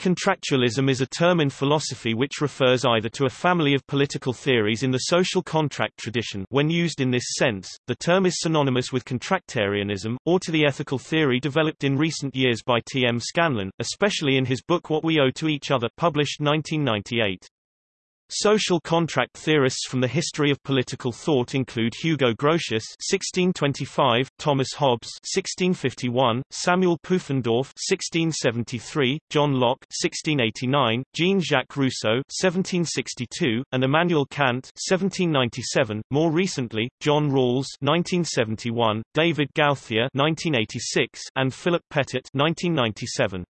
Contractualism is a term in philosophy which refers either to a family of political theories in the social contract tradition when used in this sense, the term is synonymous with contractarianism, or to the ethical theory developed in recent years by T. M. Scanlon, especially in his book What We Owe to Each Other published 1998. Social contract theorists from the history of political thought include Hugo Grotius (1625), Thomas Hobbes (1651), Samuel Pufendorf (1673), John Locke (1689), Jean-Jacques Rousseau (1762), and Immanuel Kant (1797). More recently, John Rawls (1971), David Gauthier (1986), and Philip Pettit (1997).